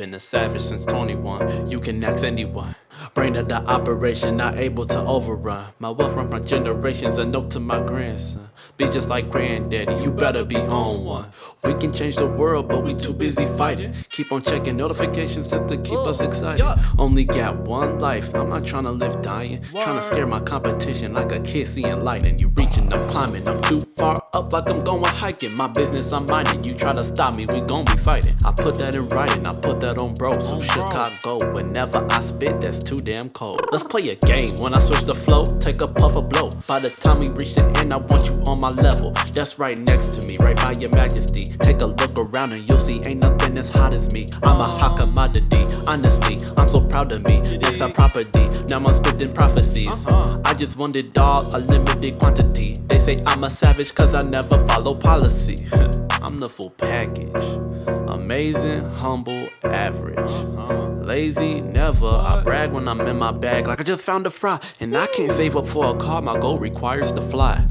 Been a savage since 21, you can ask anyone. Brain of the operation, not able to overrun. My wealth run from generations, a note to my grandson. Be just like granddaddy, you better be on one. We can change the world, but we too busy fighting. Keep on checking notifications just to keep us excited. Only got one life, I'm not trying to live dying. Trying to scare my competition like a kid seeing lightning. You reaching, I'm climbing, I'm too far up like I'm going hiking. My business, I'm minding. You try to stop me, we gon' be fighting. I put that in writing, I put that on bro. So Chicago, whenever I spit, that's too damn cold. Let's play a game. When I switch the flow, take a puff of blow. By the time we reach the end, I want you on my level. That's right next to me, right by your majesty. Take a look around and you'll see ain't nothing as hot as me. I'm a hot commodity. Honestly, I'm so proud of me. Next our property. Now I'm spitting prophecies. Uh-huh. I just wanted all a limited quantity. They say I'm a savage cause I never follow policy. I'm the full package. Amazing, humble, average. Lazy, never. I brag when I'm in my bag like I just found a fry. And I can't save up for a car, my goal requires to fly.